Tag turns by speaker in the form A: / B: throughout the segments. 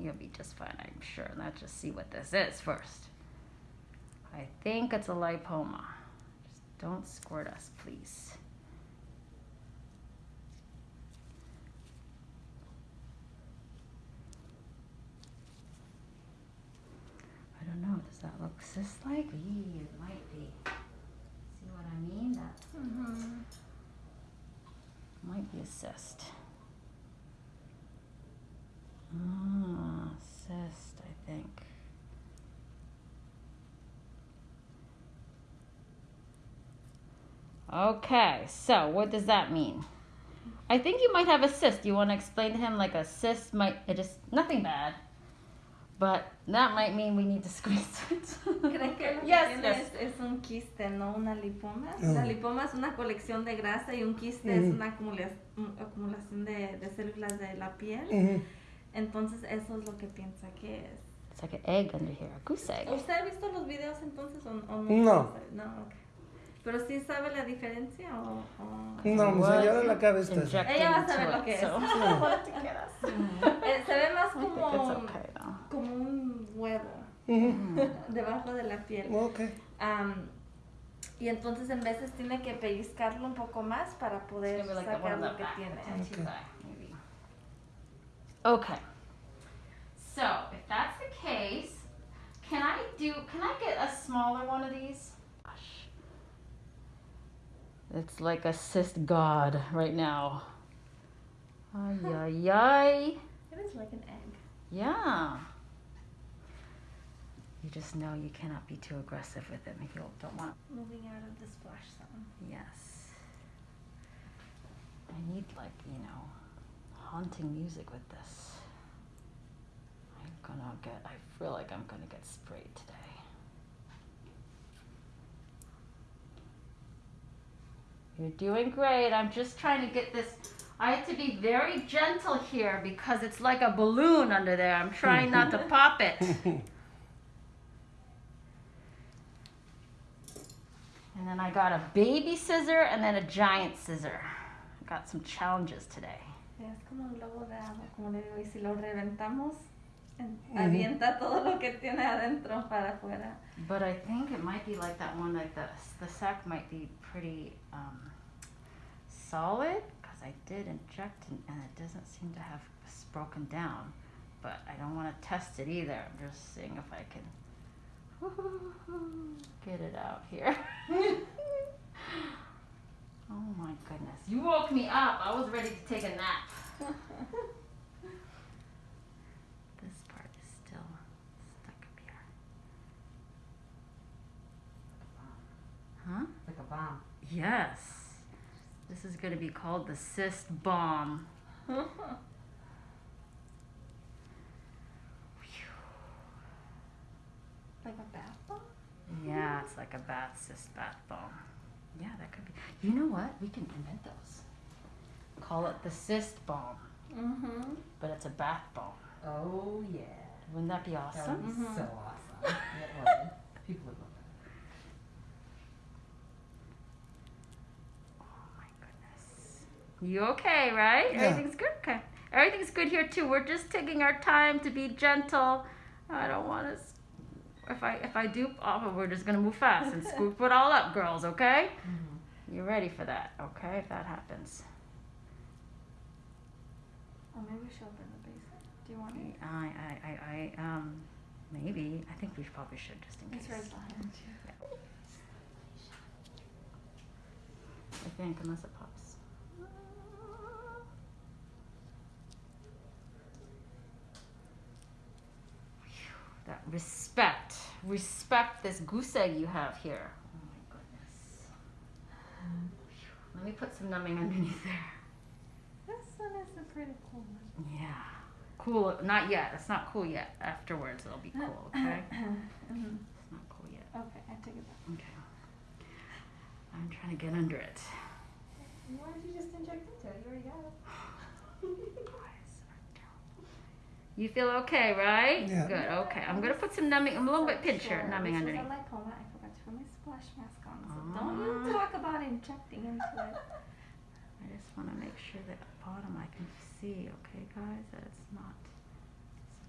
A: you'll be just fine, I'm sure. Let's just see what this is first. I think it's a lipoma. Just don't squirt us, please. I don't know. Does that look cyst-like? It might be. See what I mean? That
B: Mhm.
A: might be a cyst. Ah, cyst, I think. Okay, so what does that mean? I think you might have a cyst. You want to explain to him like a cyst might it just nothing bad, but that might mean we need to squeeze it.
B: ¿Creen que lo que
A: yes,
B: tiene
A: yes.
B: Es, es un quiste, no una lipoma?
C: Ah.
B: La lipoma es una colección de grasa y un quiste es
C: Ujú.
B: una acumula- un- acumulación de, de células de la piel.
C: Ujú.
B: Entonces eso es lo que piensa que es.
A: It's like an egg under here, a goose egg.
B: ¿Usted ha visto los videos entonces o, o
C: No.
B: No, ok. Pero sí sabe la diferencia o... o-
C: No, mi señora la cabeza está.
B: Ella va a saber lo que es.
A: so-
B: Eh, se ve más como,
A: okay
B: como un huevo
C: Ujú.
B: debajo de la piel.
C: Ok.
B: Am, y entonces en veces tiene que pellizcarlo un poco más para poder
A: like
B: sacar lo que tiene.
A: maybe. Okay. So if that's the case, can I do? Can I get a smaller one of these? It's like a cyst god right now. Ay ay ay.
B: It is like an egg.
A: Yeah. You just know you cannot be too aggressive with him. You don't want.
B: Moving out of the splash zone.
A: Yes. I need like, you know, haunting music with this. I'm gonna get I feel like I'm gonna get sprayed today. You're doing great. I'm just trying to get this I have to be very gentle here because it's like a balloon under there. I'm trying not to pop it. And then I got a baby scissor and then a giant scissor. I got some challenges today.
B: Es como un globo de agua, como le digo, y si lo reventamos, en- avienta todo lo que tiene adentro para afuera.
A: But I think it might be like that one, like the, the sac might be pretty um, solid because I did inject and, and it doesn't seem to have broken down. But I don't want to test it either. I'm just seeing if I can get it out here. oh my goodness. You woke me up. I was ready to take a nap. This part is still stuck up here. Huh?
D: Like a bomb.
A: Yes. This is going to be called the cyst bomb.
B: like a bath bomb?
A: Yeah, it's like a bath cyst bath bomb. Yeah, that could be. You know what? We can invent those. Call it the cyst bomb,
B: Mm-hmm.
A: but it's a bath bomb.
D: Oh yeah.
A: Wouldn't that be
D: That
A: awesome?
D: would be
B: Mhm.
D: so awesome. People would love
A: Oh my goodness. You okay, right?
C: Yeah.
A: Everything's good? Okay. Everything's good here too. We're just taking our time to be gentle. I don't want to. If I if I do, oh, we're just gonna move fast and scoop it all up, girls. Okay?
D: Mm-hmm.
A: You're ready for that, okay? If that happens.
B: Or maybe we should open the basin. Do you want it?
A: I I I, I um maybe I think we probably should just in case.
B: It's right behind you.
A: I think unless it pops. Phew, That respect, respect this goose egg you have here. Oh my goodness. Phew, Let me put some numbing underneath there.
B: This one is a pretty cool one.
A: Yeah. Cool. Not yet. It's not cool yet. Afterwards, it'll be cool. Okay.
B: Mhm.
A: It's not cool yet.
B: Okay, I take it back.
A: Okay. I'm trying to get under it.
D: Why did you just inject into it? You already got it.
A: You feel okay, right?
C: Yeah.
A: Good. Okay. I'm gonna put some numbing, I'm a little bit pinch here, numbing
B: this
A: underneath.
B: was a lipoma. I forgot to put my splash mask on. So don't
A: Ah.
B: you talk about injecting into it.
A: I just want to make sure that bottom I can see. Okay, guys, that it's not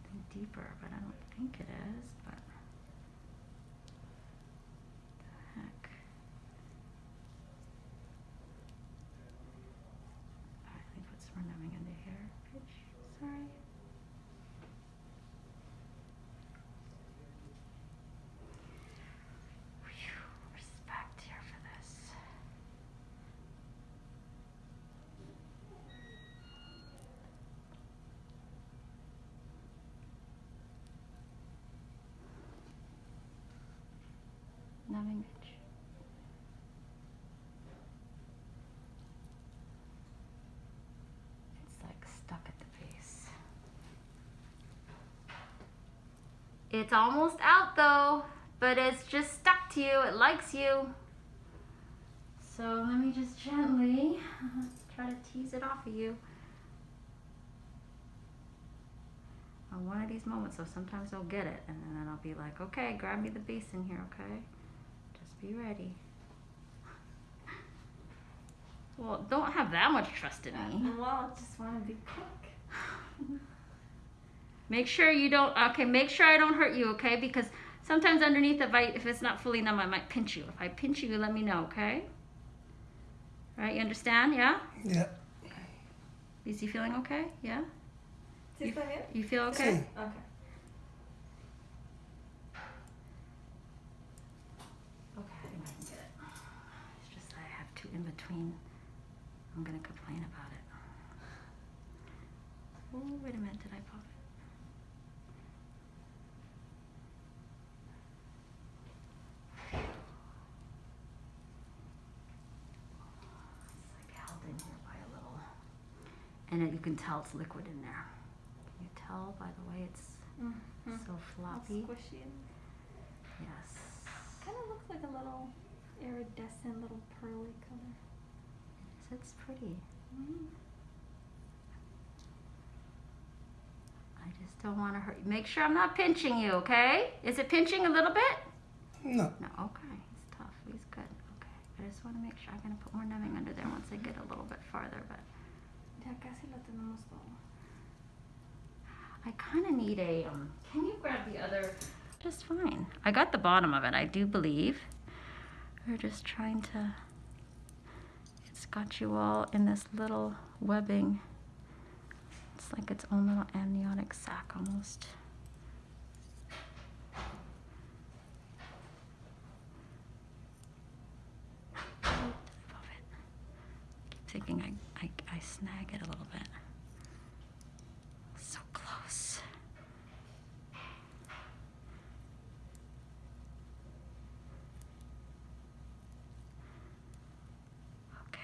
A: something deeper, but I don't think it is, but the heck. Alright, let me put some more numbing under here. Oops, Sorry. Phew, respect here for this. It's like stuck at the base. It's almost out though, but it's just stuck to you. It likes you. So let me just gently try to tease it off of you. On one of these moments, so sometimes I'll get it, and then I'll be like, okay, grab me the base in here, okay? Just be ready. Well, don't have that much trust in me.
B: Uh, well, I just want to be quick.
A: Make sure you don't. Okay, make sure I don't hurt you. Okay, because sometimes underneath, if I if it's not fully numb, I might pinch you. If I pinch you, let me know. Okay. Right? You understand? Yeah.
C: Yeah.
A: Is he feeling okay? Yeah.
B: ¿Sí está bien?
A: You feel okay?
C: Sí.
B: Okay.
A: Okay, I think I can get it. It's just I have two in between. I'm gonna complain about it. Oh, wait a minute. Did I pop it? It's like held in here by a little. And it, you can tell it's liquid in there. Can you tell by the way it's
B: Mm-hmm.
A: so floppy?
B: Squishy.
A: Yes.
B: Kind of looks like a little iridescent, little pearly color.
A: It's pretty.
B: Mm.
A: I just don't want to hurt you. Make sure I'm not pinching you, okay? Is it pinching a little bit?
C: No.
A: No, okay. He's tough. He's good. Okay. I just want to make sure I'm going to put more numbing under there once I get a little bit farther, but
B: Ya casi lo tenemos todo.
A: I kind of need a, um, can you grab the other? Just fine. I got the bottom of it, I do believe. We're just trying to, it's got you all in this little webbing. It's like its own little amniotic sac almost. Keep thinking I, I, I snag it a little bit. So close. Okay.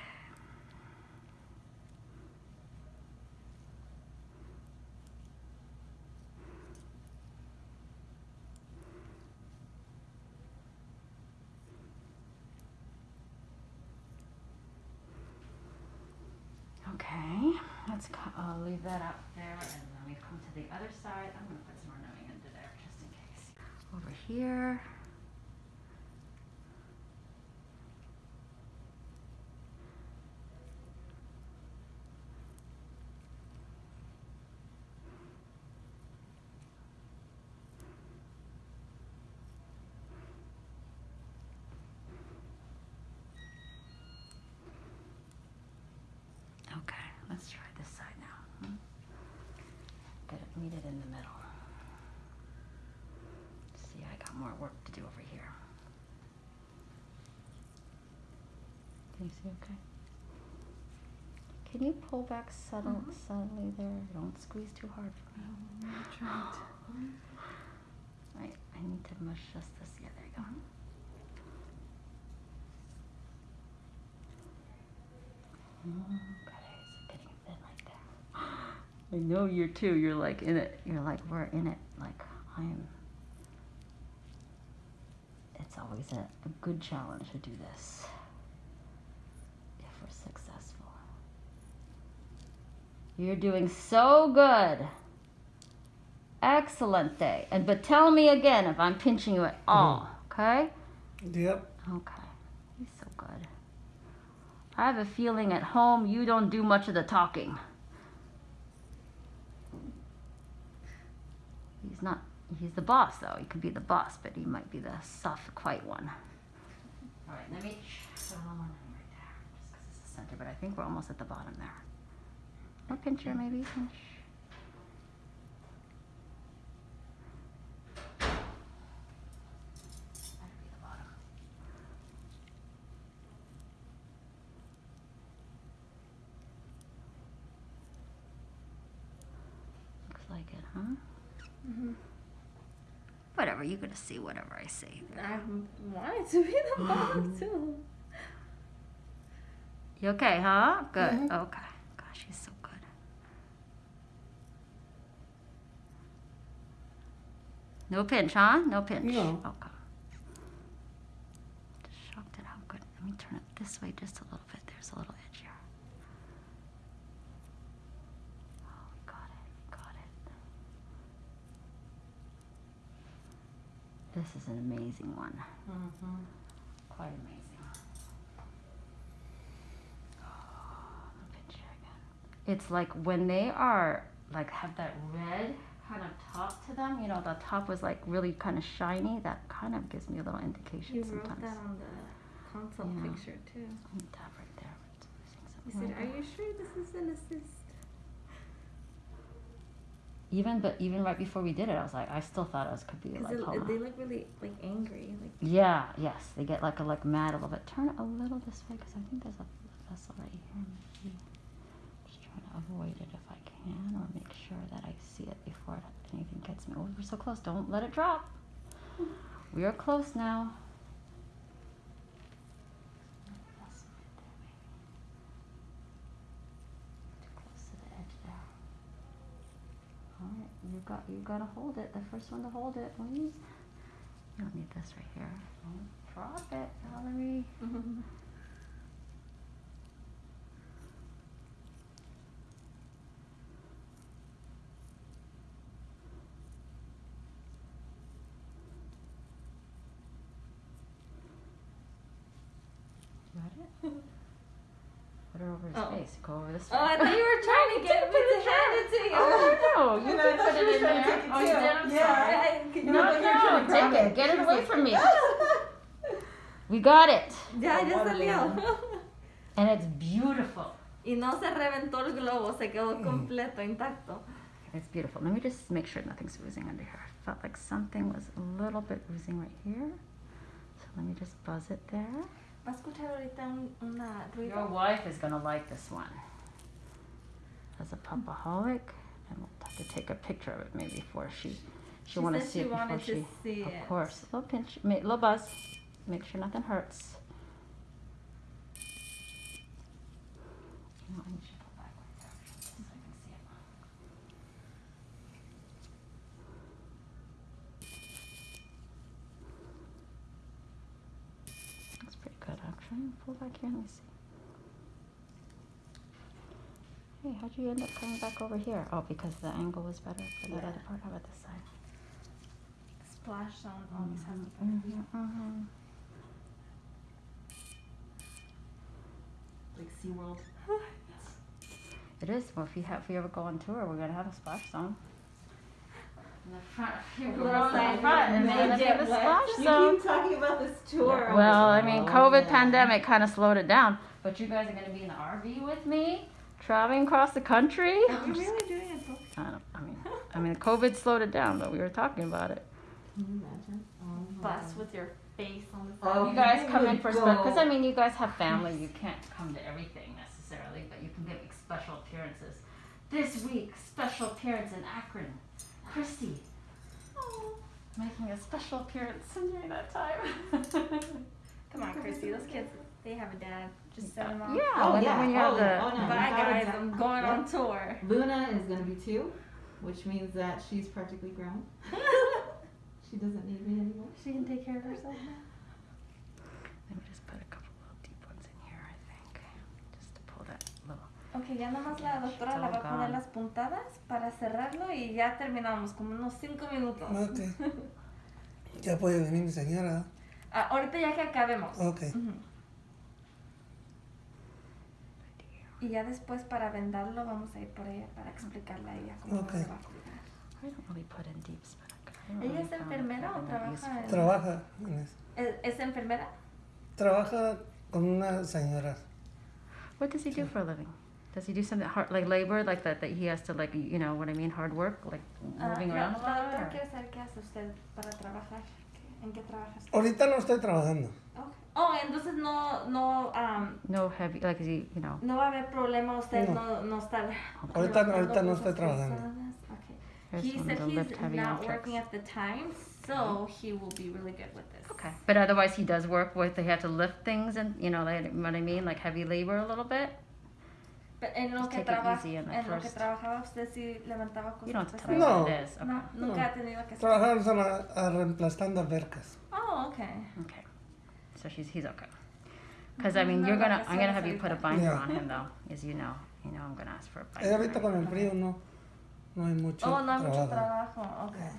A: Okay, let's I'll uh, leave that up there and then we come to the other side. I'm gonna put some more numbing into there just in case. Over here. Okay, let's try this side now. Hmm? Get it, meet it in the middle. See, I got more work to do over here. Can you see okay? Can you pull back subtle,
B: Mhm.
A: subtly there? Don't squeeze too hard for me.
B: I'm trying to.
A: Right, I need to mush just this. Yeah, there you go. Okay, so getting thin right there. I know you're too. You're like in it. You're like we're in it. Like I am. It's always a, a good challenge to do this. If we're successful. You're doing so good. Excellent day. And but tell me again if I'm pinching you at mm-hmm. all. Okay.
C: Yep.
A: Okay. He's so good. I have a feeling at home you don't do much of the talking. He's the boss, though. He could be the boss, but he might be the soft, quiet one. All right, let me put one more right there, just 'cause it's the center. But I think we're almost at the bottom there. Or pincher, maybe pinch. Better be the bottom. Looks like it, huh?
B: Mm-hmm.
A: Whatever, you're gonna see whatever I say.
B: I wanted to be the bottom too.
A: You okay, huh? Good.
C: Mhm.
A: Okay. Gosh, he's so good. No pinch, huh? No pinch.
C: No.
A: Okay. Just shocked at how good. Let me turn it this way just a little bit. There's a little edge here. Oh, we got it. We got it. This is an amazing one.
B: Mm-hmm.
A: Quite amazing. Oh, the picture again. It's like when they are like have that red kind of top to them. You know, the top was like really kind of shiny. That kind of gives me a little indication
B: You wrote
A: sometimes.
B: that on the console
A: Yeah.
B: picture too.
A: Tap right there.
B: He said, "Are you sure this is an assist?"
A: Even but even right before we did it, I was like, I still thought it was could be like
B: they
A: homa.
B: look really like angry. Like
A: Yeah, yes, they get like a like mad a little bit. Turn a little this way because I think there's a vessel right here. Maybe. Just trying to avoid it if I can, or make sure that I see it before anything gets me. Oh, we're so close! Don't let it drop. Hmm. We are close now. Vessel right there, maybe. Too close to the edge there. All right, you got you gotta hold it. The first one to hold it, please. You don't need this right here. Don't drop it, Valerie. Got it? Put her over his
B: Oh.
A: face. Go over this
B: Oh, I thought you were trying to get me to hand it to you.
A: Oh, no, you
C: And
A: can
C: I
A: put it in there.
C: take it
A: Oh, you
C: too.
A: did? I'm
C: Yeah.
A: sorry.
B: I-
C: You
A: No,
C: know, you're trying
A: no,
C: to
A: take it.
C: it.
A: Get it away
C: was
A: from me. We got it.
B: Ya, ya
C: Watermelon.
B: salió.
A: And it's beautiful.
B: Y no se reventó el globo, se quedó mm. completo, intacto.
A: It's beautiful. Let me just make sure nothing's oozing under here. I felt like something was a little bit oozing right here. So let me just buzz it there.
B: ¿Va a escuchar ahorita un, una
A: Your wife is gonna like this one. As a popaholic, and we'll have to take a picture of it maybe before she she
B: She
A: want to see it before she.
B: see
A: of
B: it.
A: course, little pinch, ma- little buzz, make sure nothing hurts. You know, I should go back right there just so I can see it. Pretty good, actually. Pull back here. Let me see. Hey, how'd you end up coming back over here? Oh, because the angle was better for that
B: Yeah.
A: other part. How about this side?
B: Splash zone always has to be
A: Mhm, mhm.
E: Like SeaWorld.
A: It is. Well, if you have, if you ever go on tour, we're gonna have a splash zone. In the front, in the front, and then
B: They
A: they have a
B: wet.
A: splash
E: You
A: zone.
E: keep talking about this tour. I'm
A: Well, I mean,
E: oh,
A: COVID
E: yeah.
A: pandemic kind of slowed it down. But you guys are gonna be in the RV with me, traveling across the country.
B: Are we really doing it? both?
A: I, don't, I mean, I mean, COVID slowed it down, but we were talking about it.
E: Can you imagine? Oh
B: Bus with your face on the
E: Oh,
B: side.
A: you guys come in
E: would
A: for
E: go.
A: because I mean, you guys have family. You can't come to everything necessarily, but you can get special appearances. This week, special appearance in Akron, Christy. Oh, making a special appearance during that time.
B: Come on, Christy. Those kids, they have a dad. Just send them off.
A: Yeah,
E: Oh, yeah.
A: when you have
E: Oh,
A: the
E: oh, no.
B: Bye, guys. I'm going on tour.
E: Luna is gonna be two, which means that she's practically grown. she doesn't need me anymore.
B: She can take care of herself now.
A: Let me just put a couple little deep ones in here, I think, just to pull that little.
B: Ok, ya nada más la doctora le va a poner las puntadas para cerrarlo y ya terminamos, como unos 5 minutos.
C: Ok. Ya puede venir mi señora.
B: Ah, ahorita ya que acabemos.
C: Ok.
B: Ujú. Y ya después para vendarlo vamos a ir por ella para explicarle a ella cómo
C: Ok.
B: se va a cuidar.
A: I don't really put in deep stomach. I don't
B: ¿Ella es enfermera o trabaja en-
C: Trabaja en eso.
B: ¿Es, es enfermera?
C: Trabaja con una señora.
A: What does he do for a living? Does he do something hard, like labor, like that, that he has to like, you know what I mean, hard work, like
B: Ah,
A: moving
B: la,
A: around a
B: la
A: lot?
B: doctora
A: or-
B: quiere saber qué hace usted para trabajar. ¿Qué- ¿En qué trabaja usted?
C: Ahorita no estoy trabajando.
B: Okay. Oh, entonces no, no, um,
A: No heavy, like is he, you know,
B: no va a haber problema, usted
C: No.
B: no, no está
C: Ahorita-
B: levantando
C: ahorita no
B: cosas
C: estoy trabajando.
B: pesadas. Okay.
A: there's
B: He
A: one
B: said
A: to
B: he's
A: lift heavy
B: not
A: objects.
B: working at the time, so he will be really good with this.
A: Okay, but otherwise he does work with, they have to lift things and, you know, like, what I mean, like heavy labor a little bit?
B: Pero en lo
A: Just
B: que
A: take it
B: traba-
A: easy in the
B: en lo que
A: first-
B: trabajaba usted sí levantaba cosas
A: You don't have to tell me
C: No.
A: what it is, okay.
B: No, nunca
C: No.
B: ha tenido que hacer.
C: Trabajamos a, la- a reemplazando albercas.
B: Oh, okay.
A: Okay, so she's, he's okay. Cause I mean, you're
B: No, no,
A: gonna, I'm gonna have you put a binder
C: Yeah.
A: on him though, as you know, you know, I'm gonna ask for a
C: Eh,
A: binder.
C: ahorita con el frío no, no hay mucho
B: Oh, no hay mucho
C: trabajo.
B: trabajo. Okay.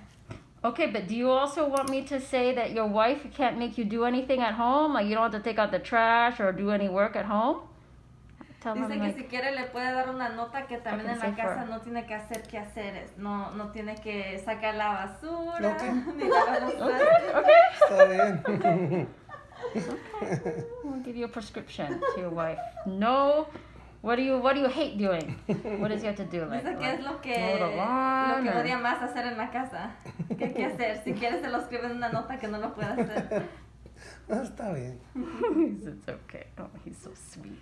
A: Okay, but do you also want me to say that your wife can't make you do anything at home? Like you don't have to take out the trash or do any work at home? Tell
B: Dice
A: him
B: que
A: like,
B: si quiere le puede dar una nota que también en la casa
A: for-
B: no tiene que hacer quehaceres, no, no tiene que sacar la basura,
C: Ok.
B: ni lavar los
A: okay, okay.
C: Está bien.
A: We'll give you a prescription to your wife. No, what do you, what do you hate doing? What does he have to do? Like,
B: Dice que
A: like
B: es lo
A: mow
B: que,
A: the
B: lo
A: lawn
B: que
A: or-
B: odia más hacer en la casa. ¿Qué hay que hacer? Si quiere se lo escribe en una nota que no lo puede hacer.
C: Ah, Está bien.
A: It's okay. Oh, he's so sweet.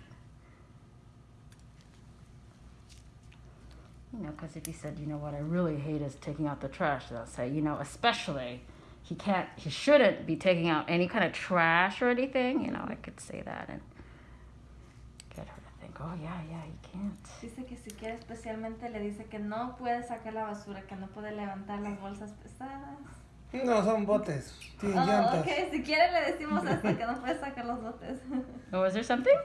A: You know, because if he said, you know what I really hate is taking out the trash, they'll say, you know, especially he can't, he shouldn't be taking out any kind of trash or anything. You know, I could say that and get her to think, oh yeah, yeah, he can't.
B: Dice que si quiere especialmente le dice que no puede sacar la basura, que no puede levantar las bolsas pesadas.
C: No, son botes. Tienen
B: Oh,
C: llantas.
B: ok, si quiere le decimos hasta que no puede sacar los botes.
A: Oh, is there something?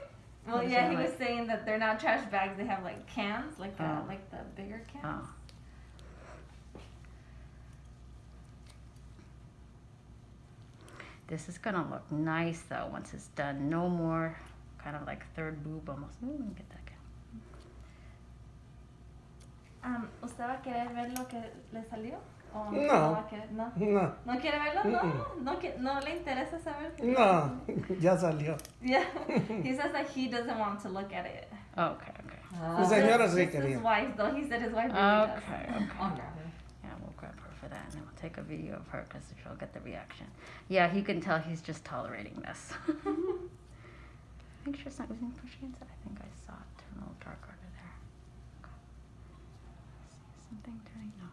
B: Well, yeah,
A: that
B: he was saying that they're not trash bags. They have like cans, like the,
A: Oh.
B: like the bigger cans.
A: Oh. This is gonna look nice though once it's done. No more kind of like third boob almost. Ooh, let me get that again.
B: Um, ¿Usted va a querer ver lo que le salió? ¿O
C: No.
B: va a querer? No.
C: No,
B: ¿No quiere verlo? No. No, que- no le interesa saber.
C: no, ya salió.
B: Yeah. he says that he doesn't want to look at it.
A: Oh, okay, okay.
C: La señora
B: Just-
C: sí
B: just his wife, though. He said his wife really
A: Okay,
B: does.
A: okay.
E: I'll grab her.
A: Yeah, we'll grab her for that and then we'll take a video of her because she'll get the reaction. Yeah, he can tell he's just tolerating this. Make sure it's not from she inside. I think I saw it turn a little dark under there. Okay. See something turning? No.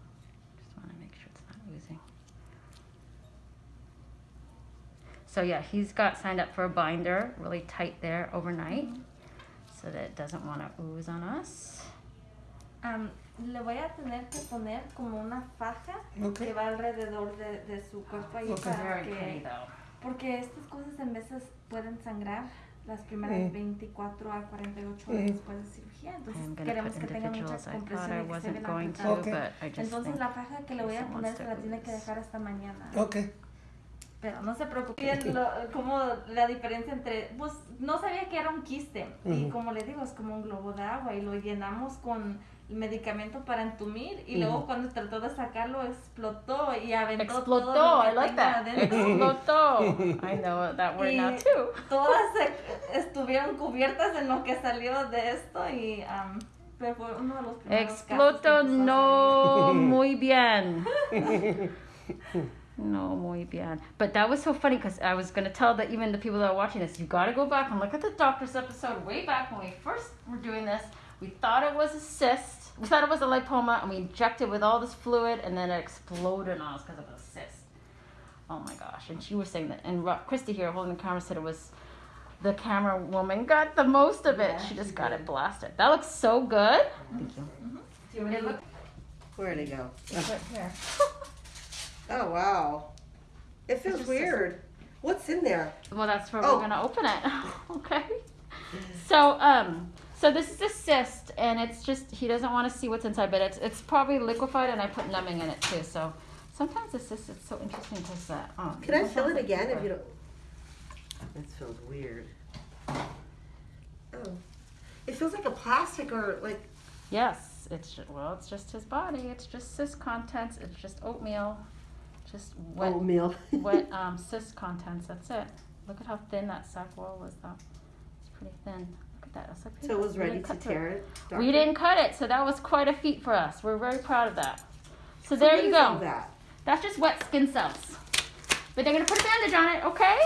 A: Just want to make sure it's not oozing. So yeah, he's got signed up for a binder, really tight there overnight, so that it doesn't want to ooze on us.
B: Um, le voy a tener que poner como una faja
C: Ok.
B: que va alrededor de, de su cuerpo ahí
C: Ok.
B: para que porque estas cosas en veces pueden sangrar las primeras
C: Mm.
B: 24 a 48
C: Mm.
B: horas después de cirugía.
A: I
B: Entonces queremos que tenga mucha
A: individuals. I thought
B: compresión
A: I
B: y que
A: to,
B: apretado.
C: Okay.
B: Entonces la faja que le voy a poner se
A: to
B: la tiene que dejar hasta mañana.
C: Ok.
B: Pero no se preocupe. Bien, lo- como la diferencia entre, pues no sabía que era un quiste y como le digo es como un globo de agua y lo llenamos con medicamento para entumir y luego
C: Ujú.
B: cuando trató de sacarlo explotó y aventó
A: Explotó.
B: todo lo que
A: I like
B: tenía
A: that.
B: adentro.
A: Explotó. I know that word now
B: Y
A: too.
B: Todas se- estuvieron cubiertas en lo que salió de esto y um, pero fue uno de los primeros
A: Explotó no muy bien. No muy bien. But that was so funny because I was going to tell that even the people that are watching this, you got to go back and look at the doctor's episode way back when we first were doing this. We thought it was a cyst. We thought it was a lipoma, and we injected with all this fluid, and then it exploded on us because of a cyst. Oh my gosh! And she was saying that, and Christy here holding the camera said it was the camera woman got the most of it.
E: Yeah,
A: she just
E: she
A: got
E: did.
A: it blasted. That looks so good. Thank you.
E: Do you want
B: It
E: to
B: look-
F: Where'd it go?
A: Right here.
F: Oh wow. It feels weird. What's in there?
A: Well, that's where
F: Oh.
A: we're gonna open it. okay. So, um, so this is a cyst, and it's just he doesn't want to see what's inside, but it's it's probably liquefied, and I put numbing in it too. So sometimes the cyst is so interesting because uh, um,
F: Can I
A: sometimes
F: feel it
A: it's
F: again if you don't? This feels weird. Oh. It feels like a plastic or like
A: Yes, it's it's well, it's just his body. It's just cyst contents. It's just oatmeal, just wet
F: Oatmeal.
A: wet um, cyst contents. That's it. Look at how thin that sac wall was, though. It's pretty thin. That. It's like,
F: So it was ready to
A: cut through it.
F: tear it?
A: We didn't cut it, so that was quite a feat for us. We're very proud of that. So,
F: So
A: there you go.
F: that?
A: That's just wet skin cells. But they're gonna put a bandage on it, okay?